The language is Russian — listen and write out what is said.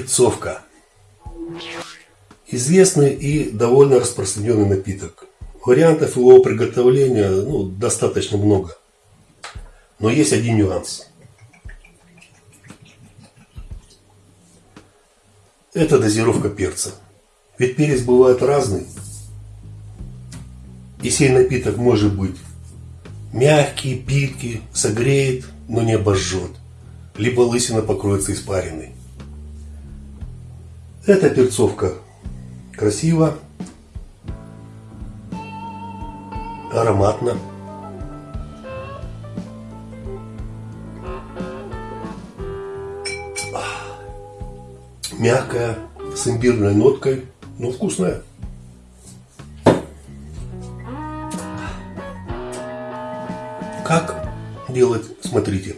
Перцовка. Известный и довольно распространенный напиток. Вариантов его приготовления ну, достаточно много. Но есть один нюанс. Это дозировка перца. Ведь перец бывает разный. И сей напиток может быть мягкий, питкий, согреет, но не обожжет. Либо лысина покроется испариной. Эта перцовка красиво, ароматно. Мягкая, с имбирной ноткой, но вкусная. Как делать, смотрите.